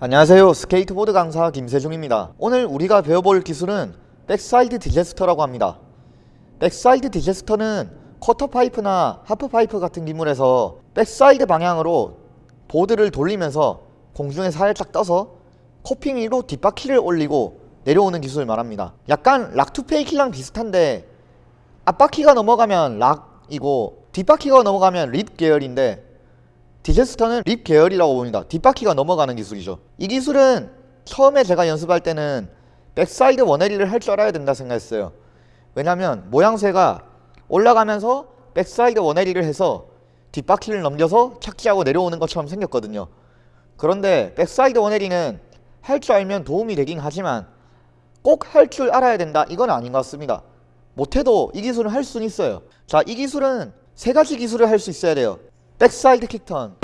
안녕하세요. 스케이트보드 강사 김세중입니다. 오늘 우리가 배워볼 기술은 backside disaster라고 합니다. backside disaster는 quarter pipe나 half pipe 같은 기물에서 backside 방향으로 보드를 돌리면서 공중에 살짝 떠서 coping 위로 뒷바퀴를 올리고 내려오는 기술을 말합니다. 약간 rock to fakie랑 비슷한데 앞바퀴가 넘어가면 rock이고 뒷바퀴가 넘어가면 lip 계열인데 disaster는 lip 계열이라고 봅니다. 뒷바퀴가 넘어가는 기술이죠. 이 기술은 처음에 제가 연습할 때는 backside one eighty를 할 줄 알아야 된다 생각했어요. 왜냐면 모양새가 올라가면서 backside one eighty를 해서 뒷바퀴를 넘겨서 착지하고 내려오는 것처럼 생겼거든요. 그런데 backside one eighty는 할 줄 알면 도움이 되긴 하지만 꼭 할 줄 알아야 된다. 이건 아닌 것 같습니다. 못해도 이 기술은 할 수는 있어요. 자 이 기술은 세 가지 기술을 할 수 있어야 돼요 backside kick turn.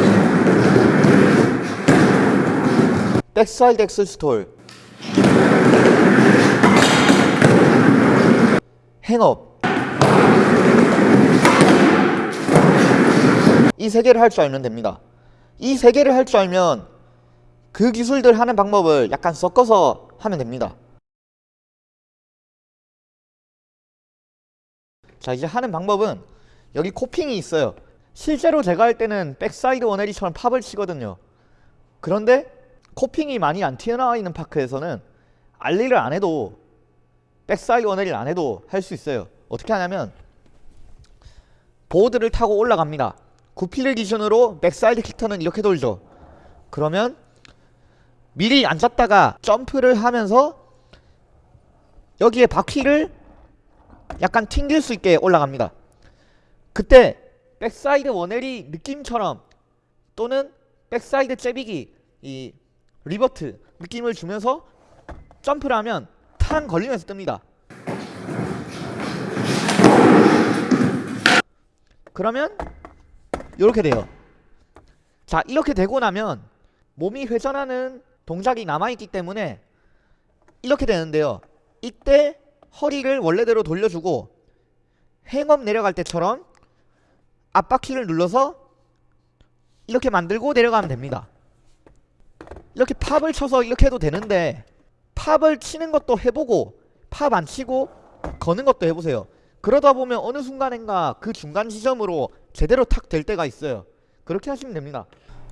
backside axle stall. hang up. 이 세 개를 할 줄 알면 됩니다. 이 세 개를 할 줄 알면 그 기술들 하는 방법을 약간 섞어서 하면 됩니다. 자 이제 하는 방법은 여기 coping이 있어요 실제로 제가 할 때는 backside one eighty처럼 pop을 치거든요. 그런데 coping이 많이 안 튀어나와 있는 park에서는 ollie를 안 해도 backside one eighty를 안 해도 할 수 있어요. 어떻게 하냐면 보드를 타고 올라갑니다. goofy를 기준으로 backside kick turn은 이렇게 돌죠. 그러면 미리 앉았다가 점프를 하면서 여기에 바퀴를 약간 튕길 수 있게 올라갑니다. 그때 backside one eighty 느낌처럼 또는 backside 째비기 이 revert 느낌을 주면서 점프를 하면 탕 걸리면서 뜹니다. 그러면 이렇게 돼요. 자 이렇게 되고 나면 몸이 회전하는 동작이 남아있기 때문에 이렇게 되는데요. 이때 허리를 원래대로 돌려주고 행업 내려갈 때처럼 앞바퀴를 눌러서 이렇게 만들고 내려가면 됩니다. 이렇게 팝을 쳐서 이렇게 해도 되는데 팝을 치는 것도 해보고 팝 안 치고 거는 것도 해보세요. 그러다 보면 어느 순간인가 그 중간 지점으로 제대로 탁 될 때가 있어요. 그렇게 하시면 됩니다.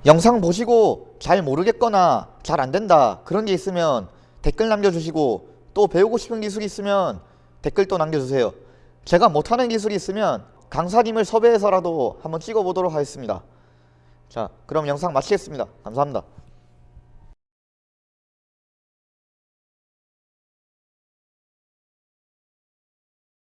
영상 보시고 잘 모르겠거나 잘 안된다 그런 게 있으면 댓글 남겨주시고 또 배우고 싶은 기술이 있으면 댓글 또 남겨주세요. 제가 못하는 기술이 있으면 강사님을 섭외해서라도 한번 찍어보도록 하겠습니다. 자 그럼 영상 마치겠습니다. 감사합니다